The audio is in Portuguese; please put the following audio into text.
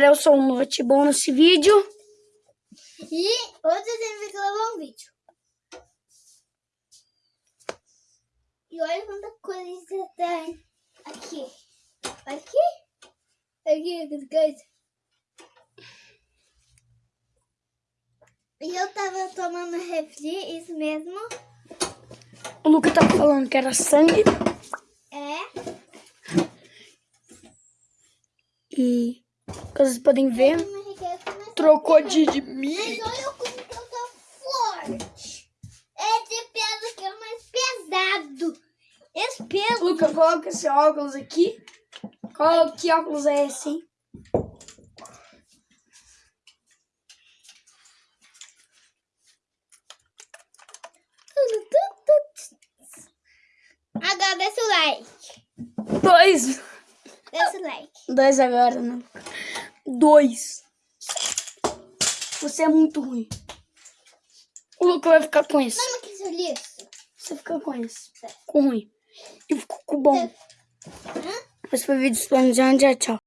galera, eu sou o Note Bom nesse vídeo. E hoje a gente vai gravar um vídeo. E olha quanta coisa tem aqui. Aqui? Aqui, que coisa. E eu tava tomando refri, isso mesmo. O Luca tava falando que era sangue. É. E vocês podem ver, trocou de, de mim. Mas olha como que eu tô forte. Esse peso aqui é mais pesado. Esse peso. Luca, coloca esse óculos aqui. Qual que óculos é esse, hein? Agora desce o like. Dois. Desce o like. Dois agora, né? Dois. Você é muito ruim. O Luca vai ficar com esse. Mama, que liso. Você fica com esse. Com ruim. E ficou com bom. Hã? Esse foi o vídeo do Planejando. Tchau.